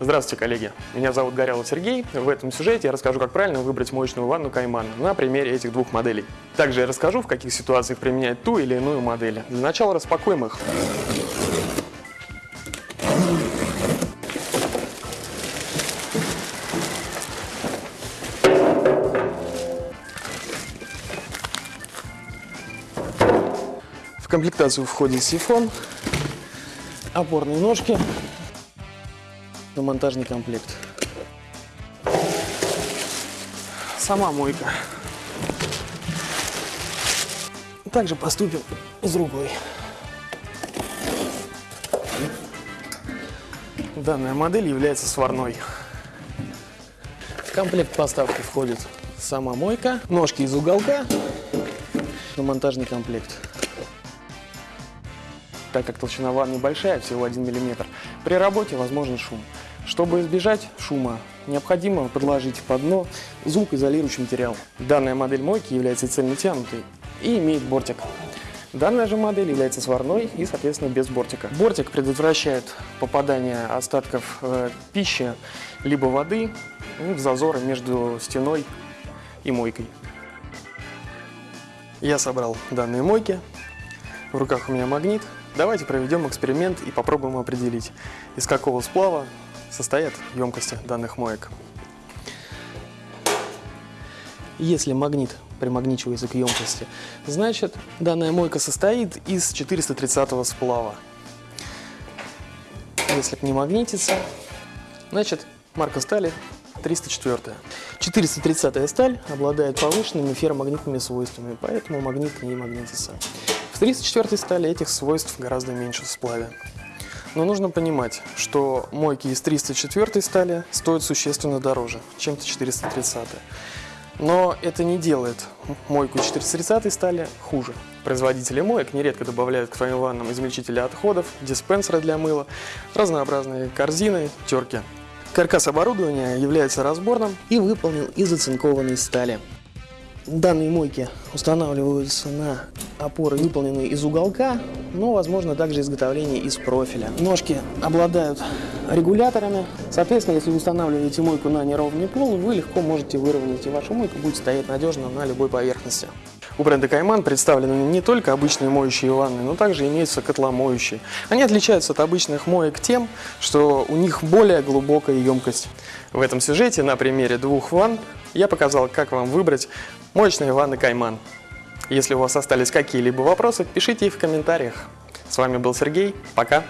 Здравствуйте, коллеги! Меня зовут Горелов Сергей. В этом сюжете я расскажу, как правильно выбрать моечную ванну Кайман на примере этих двух моделей. Также я расскажу, в каких ситуациях применять ту или иную модель. Для начала распакуем их. В комплектацию входит сифон, опорные ножки, монтажный комплект. Сама мойка. Также поступим с другой. Данная модель является сварной. В комплект поставки входит сама мойка, ножки из уголка, на монтажный комплект так как толщина ванны небольшая, всего 1 мм. При работе возможен шум. Чтобы избежать шума, необходимо подложить под дно звукоизолирующий материал. Данная модель мойки является цельнотянутой и имеет бортик. Данная же модель является сварной и, соответственно, без бортика. Бортик предотвращает попадание остатков э, пищи либо воды ну, в зазоры между стеной и мойкой. Я собрал данные мойки. В руках у меня магнит. Давайте проведем эксперимент и попробуем определить, из какого сплава состоят емкости данных моек. Если магнит примагничивается к емкости, значит данная мойка состоит из 430 сплава. Если не магнитится, значит марка стали 304. 430 сталь обладает повышенными ферромагнитными свойствами, поэтому магнит не магнитится. В 34 стали этих свойств гораздо меньше в сплаве. Но нужно понимать, что мойки из 304 стали стоят существенно дороже, чем 430. Но это не делает мойку 430 стали хуже. Производители моек нередко добавляют к твоим ваннам измельчители отходов, диспенсеры для мыла, разнообразные корзины, терки. Каркас оборудования является разборным и выполнен из оцинкованной стали. Данные мойки устанавливаются на опоры, выполненные из уголка, но возможно также изготовление из профиля. Ножки обладают регуляторами. Соответственно, если вы устанавливаете мойку на неровный пол, вы легко можете выровнять, и ваша мойка будет стоять надежно на любой поверхности. У бренда Кайман представлены не только обычные моющие ванны, но также имеются котломоющие. Они отличаются от обычных моек тем, что у них более глубокая емкость. В этом сюжете на примере двух ванн я показал, как вам выбрать моечные ванны Кайман. Если у вас остались какие-либо вопросы, пишите их в комментариях. С вами был Сергей. Пока!